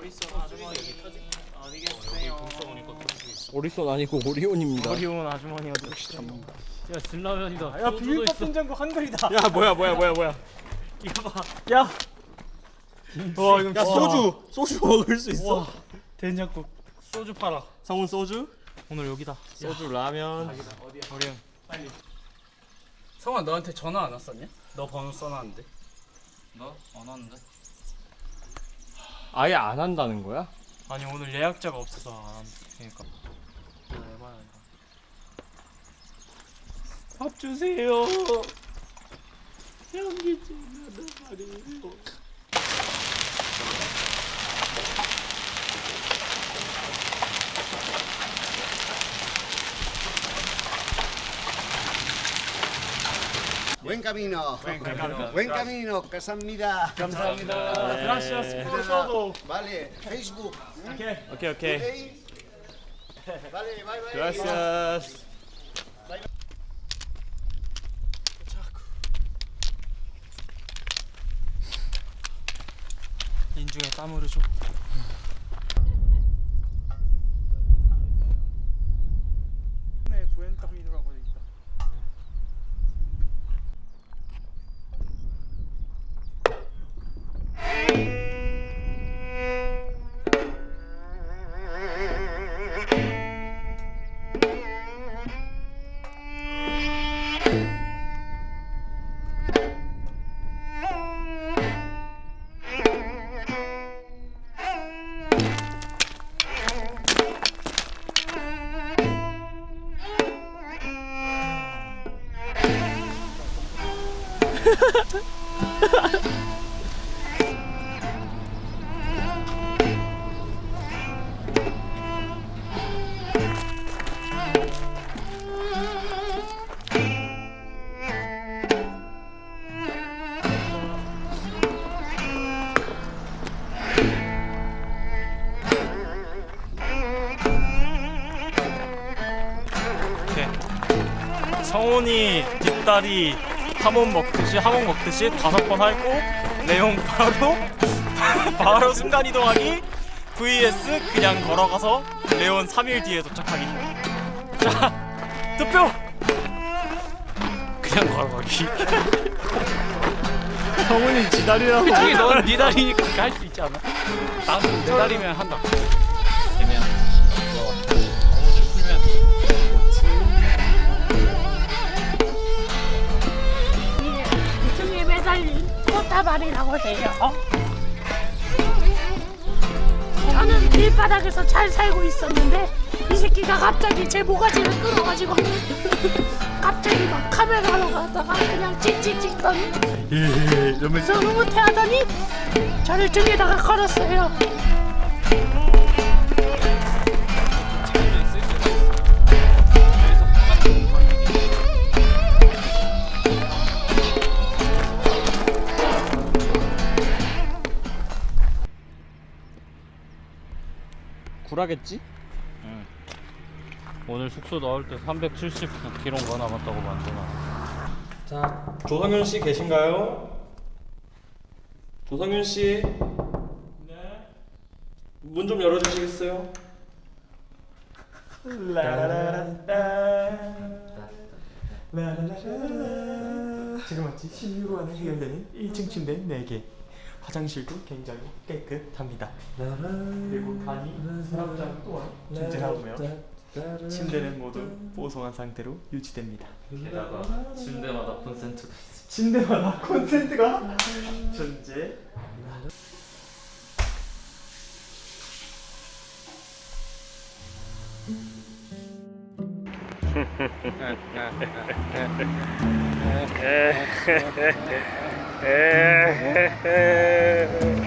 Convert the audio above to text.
오리손 아주머니 어디 계세요? 오리손 아니고 오리온입니다. 오리온 아주머니 어디 계시죠? 야 진라면이다. 야 비빔밥 된장국 한글이다. 야 뭐야 뭐야 뭐야 뭐야. 이거 봐. 야. 와 이거 야 소주 소주 먹을 수 있어? 된장국 소주 팔아. 성훈 소주? 오늘 여기다. 소주 라면. 오리온. 빨리. 성아 너한테 전화 안 왔었냐? 너 번호 써놨는데. 너? 안 왔는데? 아예 안 한다는 거야? 아니 오늘 예약자가 없어서 안 한다. 그러니까. 밥 주세요. 현기증 나는 말이에요. Buen camino. Buen camino. 감사합니다. 감사합니다. Gracias por todo. Vale, Facebook. 오케이. 오케이 오케이. Hey. Vale, bye bye. Gracias. 인중에 땀 흐르죠. 성훈이 뒷다리 하몬 먹듯이 하몬 먹듯이 다섯 번 하고 내용 바로 바로 순간 이동하기 vs 그냥 걸어가서 레온 3일 뒤에 도착하기 자 투표 그냥 걸어가기 성훈이 지다리라고. 솔직히 넌네 다리니까 할 수 있지 않아? 내 다리면 한다. 바닥에서 잘 살고 있었는데 이 새끼가 갑자기 제 모가지를 끌어가지고 갑자기 막 카메라로 가다가 그냥 찍찍찍더니 이러면서 흐뭇해하더니 저를 등에다가 걸었어요. 구라겠지? 오늘 숙소 나올 때 379km가 남았다고 만드나. 자, 조성윤 씨 계신가요? 조성윤 씨. 네. 문 좀 열어주시겠어요? 지금 마치 16호 안에 해결되는 1층 침대 4개 화장실도 굉장히 깨끗합니다. 그리고 간이 서랍장 또한 존재하고요. 침대는 모두 보송한 상태로 유지됩니다. 게다가 침대마다 콘센트도 있어. 침대마다 콘센트가 존재 へえ。